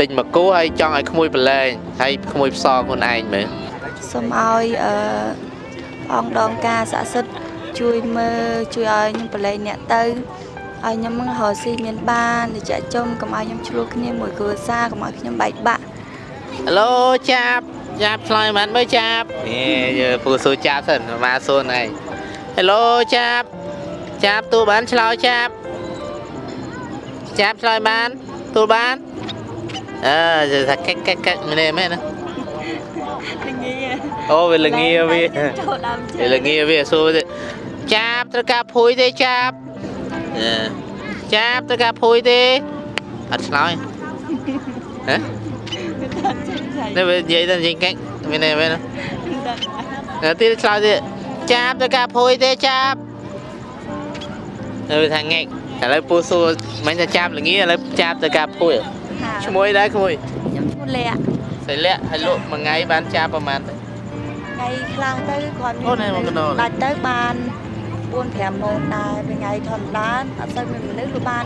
ទិញមកគូហើយចង់ឲ្យក្មួយប្រឡែងហើយក្មួយផ្សងខ្លួនឯងមែនសូមឲ្យអឺព្រះអង្គដងការស័ក្តិសិទ្ធិជួយមើលជួយឲ្យខ្ញុំប្រឡែងអ្នកទៅឲ្យខ្ញុំរកស៊ីមានបានទៅចាក់ចំកុំឲ្យខ្ញុំឆ្លោះគ្នាមួយគ្រួសារកុំឲ្យខ្ញុំបែកបាក់ហេឡូចាប់ចាប់ឆ្លើយមិនមើលចាប់នេះយើពូសួរចាប់សិនមកសួរណៃហេឡូចាប់ចាប់ទូបានឆ្លើយចាប់ចាប់ឆ្លើយបានទូបាន អឺថាកិកកិកកិកមែនទេមែនណាល្ងាអូវាល្ងាវាចូលដើមជើវាល្ងាវាសួរទៀតចាប់ត្រូវការភួយទេចាប់អឺចាប់ត្រូវការភួយទេអត់ឆ្លើយហ៎នេះវានិយាយទៅនិយាយកិកមែនទេមែនណានៅទីឆ្លើយទៀតចាប់ទៅការភួយទេចាប់នៅថាងែកឥឡូវពូសួរមិនថាចាប់ល្ងាឥឡូវចាប់ទៅការភួយ ឈ្មោះអីដែរក្មួយខ្ញុំឈ្មោះលះសិលាក់ហើយលក់មួយថ្ងៃបានចាប់ប្រហែលទៅថ្ងៃខ្លះទៅគាត់អូនេះមកកណ្ដោដាច់ទៅបាន4 5ម៉ឺនដែរពេលថ្ងៃធម្មតាអត់សូវមានមនុស្សលក់បាន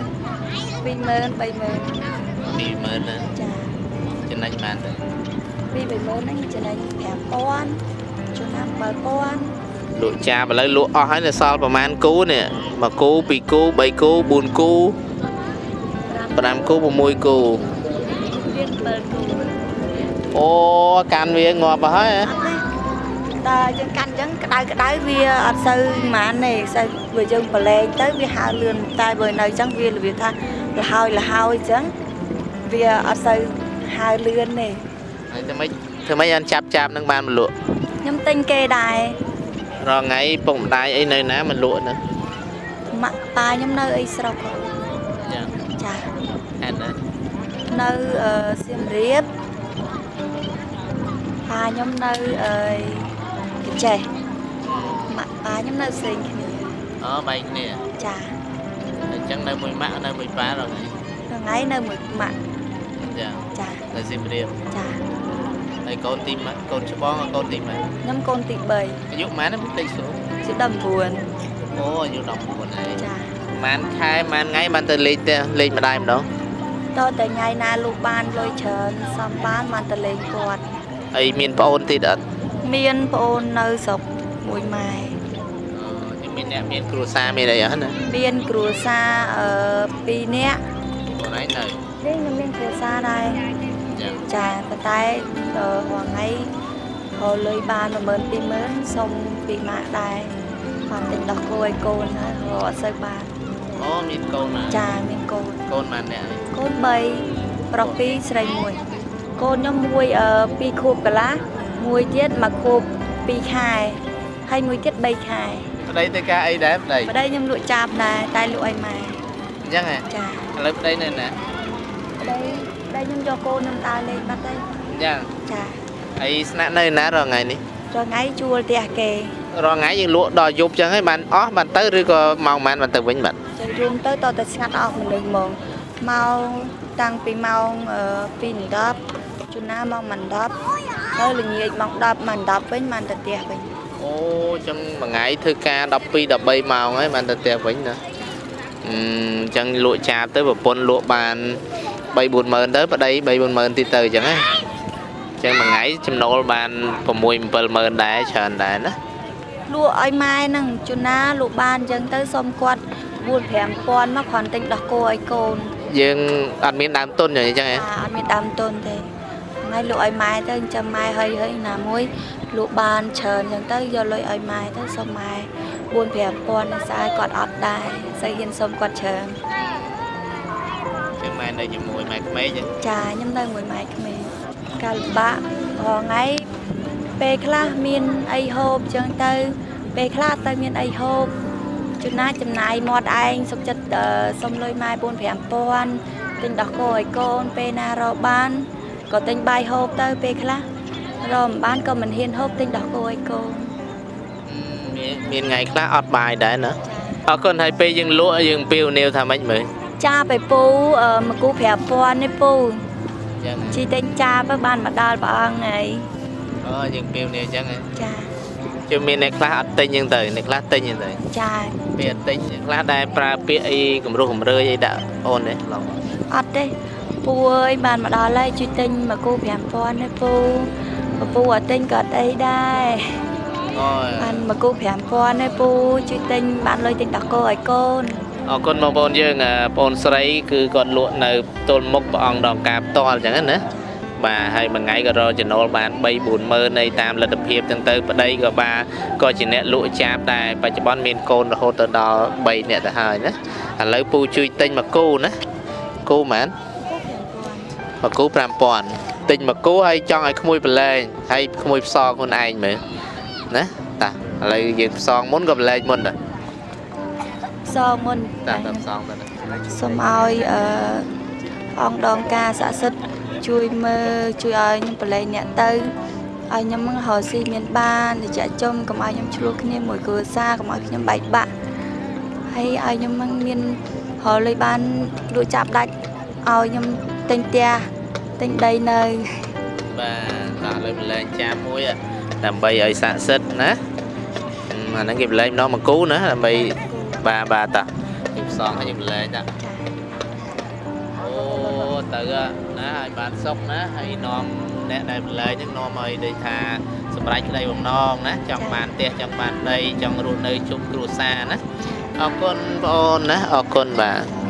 2ម៉ឺន3ម៉ឺន20000ណាចាចំណេញបានទៅពី3ម៉ឺនហ្នឹងចំណេញ5000ចំណាំ7000លក់ចាប់ឥឡូវលក់អស់ហើយនៅសល់ប្រហែលគូនេះមួយគូពីរគូ3គូ4គូ 5គូ6គូរៀន7គូអូកាន់វាងាប់អស់ហើយហ៎អត់ទេតែយើងកាន់អញ្ចឹងក្តៅក្តៅវាអត់សូវហ្មានទេសូវវាយើងប្រឡែងទៅវាហើរលឿនតែបើនៅអញ្ចឹងវារបៀបថាលហើយលហើយអញ្ចឹងវាអត់សូវហើរលឿនទេហើយធ្វើម៉េចធ្វើម៉េចអត់ចាប់ចាប់នឹងបានមកលក់ខ្ញុំទិញគេដែររាល់ថ្ងៃពុកម្ដាយអីនៅណាមកលក់ហ្នឹងម៉ាក់ប៉ាខ្ញុំនៅអីស្រុកចា ចាហេតុណានៅអឺសៀមរាបប៉ាខ្ញុំនៅអឺកញ្ចេះម៉ាក់ប៉ាខ្ញុំនៅផ្សេងគ្នាអូបែកគ្នាចាអញ្ចឹងនៅមួយម៉ាក់នៅមួយប៉ារាល់ថ្ងៃថ្ងៃនៅមួយម៉ាក់ចាចានៅសៀមរាបចាហើយកូនទីម៉ាក់កូនច្បងកូនទីម៉ាក់ខ្ញុំកូនទី3អាយុប៉ុន្មានណាតិចសួរជា19អូអាយុ19ហើយចាប៉ុន្មានខែប៉ុន្មានថ្ងៃបានទៅលេងទៅលេងម្ដាយម្ដងតើតែថ្ងៃណាលោកបានលុយច្រើនសំបានបានទៅលេងគាត់ហើយមានប្អូនទៀតអត់មានប្អូននៅស្រុកមួយម៉ែអូមានអ្នកមានគ្រួសារមានអីអត់ណាមានគ្រួសារអឺ2នាក់ខ្លួនឯងនៅនេះខ្ញុំមានគ្រួសារដែរចាចាប៉ុន្តែអឺរាល់ថ្ងៃហៅលុយបាន12000 20000សុំពីម៉ាក់ដែរបានទិញដោះគោឲ្យកូនហើយរកអត់សូវបាន អូមានកូនណាចាមានកូនកូនបានអ្នកហើយកូន3ប្រុស2ស្រី1កូនខ្ញុំមួយអឺ2ខួបកន្លះមួយទៀតមួយខួប2ខែហើយមួយទៀត3ខែប្តីទៅការអីដែរប្តីប្តីខ្ញុំលក់ចាបដែរតែលក់ឲ្យម៉ែអញ្ចឹងហ៎ចាឥឡូវប្តីនៅណាប្តីប្តីខ្ញុំយកកូនខ្ញុំដើរលេងបាត់ហើយអញ្ចឹងចាហើយស្នាក់នៅណារាល់ថ្ងៃនេះរាល់ថ្ងៃជួលផ្ទះគេ រាល់ថ្ងៃយើងលក់ដល់យប់អញ្ចឹងហើយបានអស់បានទៅឬក៏ម៉ោងប៉ុន្មានបានទៅវិញបាទចឹងរួមទៅតតែស្ងាត់អស់មនុស្សហ្មងមកតាំងពីម៉ោង2:10ជួនណាម៉ោង10ហើយល្ងាចម៉ោង10ម៉ោង10វិញបានទៅផ្ទះវិញអូអញ្ចឹងមួយថ្ងៃធ្វើការ12 13ម៉ោងហើយបានទៅផ្ទះវិញណាអឺអញ្ចឹងលក់ចាបទៅប្រពន្ធលក់បាន3 4ម៉ឺនទៅប្តី3 4ម៉ឺនទៀតទៅអញ្ចឹងណាអញ្ចឹងមួយថ្ងៃចំណូលបាន6 7ម៉ឺនដែរច្រើនដែរណា លក់ឲ្យម៉ែហ្នឹងជួនណាលក់បានចឹងទៅសុំគាត់4 5000មកគ្រាន់ទិញដោះគោឲ្យកូន យើងអត់មានដើមទុនអញ្ចឹងហ៎អាអត់មានដើមទុនទេថ្ងៃលក់ឲ្យម៉ែទៅចាំម៉ែហើយហើយណាមួយលក់បានច្រើនចឹងទៅយកលុយឲ្យម៉ែទៅសុំម៉ែ4 5000នៅស្អាយគាត់អត់ដែរស្អីហ៊ានសុំគាត់ច្រើនចឹងម៉ែនៅជាមួយម៉ែក្មេកអញ្ចឹងចាខ្ញុំនៅមួយម៉ែក្មេងកាលលំបាករហថ្ងៃ ពេលខ្លះមានអីហូបចឹងទៅ ពេលខ្លះទៅមានអីហូបជួនណាចំណាយមាត់ឯងសុកចិត្តអឺសុំលុយម៉ែ4 5000ទិញដោះគោឲ្យកូនពេលណារកបានក៏ទិញបាយហូបទៅពេលខ្លះរកមិនបានក៏មិនហ៊ានហូបទិញដោះគោឲ្យកូនមានមានថ្ងៃខ្លះអត់បាយដែរណាអរគុណហើយពេលយើងលក់យើងពីវនាវថាម៉េចមើលចាបឯពូអឺមកគូ5000នេះពូអញ្ចឹងជីទិញចាបទៅបានមកដល់ព្រះអង្គហើយ អូយើងពីវនាវអញ្ចឹងហ៎ចាជឿមានអ្នកខ្លះអត់ទិញអញ្ចឹងទៅអ្នកខ្លះទិញអញ្ចឹងទៅចាពេលអត់ទិញអ្នកខ្លះដែរប្រើពាក្យអីគំរោះគំរើយអីដាក់អូនទេឡងអត់ទេពូអើយបានមកដល់ហើយជួយទិញមកគូ5000ទេពូពពូអត់ទិញក៏អត់អីដែរអូយបានមកគូ5000ទេពូជួយទិញបានលុយទិញតកោឲ្យកូនអរគុណបងប្អូនយើងអ่าបងប្អូនស្រី គឺគាត់លក់នៅទល់មុខព្រះអង្គដងការផ្ទាល់អញ្ចឹងណា បាទហើយមួយថ្ងៃក៏រកចំណូលបាន3 4ម៉ឺននៃតាមលទ្ធភាពទាំងទៅប្តីក៏បាទក៏ជាអ្នកលក់ចាបដែរបច្ចុប្បន្នមានកូនរហូតទៅដល់3នាក់ទៅហើយណាឥឡូវពូជួយទិញមកគូណាគូហ្មងមកគូ5000ទិញមកគូហើយចង់ឲ្យក្មួយប្រឡែងហើយក្មួយផ្សងខ្លួនឯងមើលណាតាឥឡូវយើងផ្សងមុនក៏ប្រឡែងមុនដែរសងមុនតាតាផ្សងទៅសូមឲ្យអឺអង្គដងការស័ក្តិសិទ្ធិ ជួយមើលជួយឲ្យខ្ញុំប្រឡែងអ្នកទៅឲ្យខ្ញុំនឹងរកស៊ីមានបានតិចចុំកុំឲ្យខ្ញុំឆ្លោះគ្នាមួយគ្រួសារកុំឲ្យខ្ញុំបែកបាក់ហើយឲ្យខ្ញុំនឹងមានរកលុយបានលក់ចាប់ដាច់ឲ្យខ្ញុំទិញផ្ទះទិញដីនៅបាទដល់លើប្រឡែងចាមមួយอะដើម្បីឲ្យស័ក្តិសិទ្ធិណាអឺអាហ្នឹងគេប្រឡែងម្ដងមកគូណាដើម្បីបាទបាទតាគេផ្សងឲ្យយើងប្រឡែងតាអូ ទៅอะណាឲ្យបានសុខណាហើយនាំអ្នកដែលប្រឡែងហ្នឹងនាំឲ្យដូចថាសម្រេចក្តីបំណងណាចង់បានផ្ទះចង់បានដីចង់រស់នៅជុំគ្រួសារណាអរគុណបងអូនណាអរគុណបាទ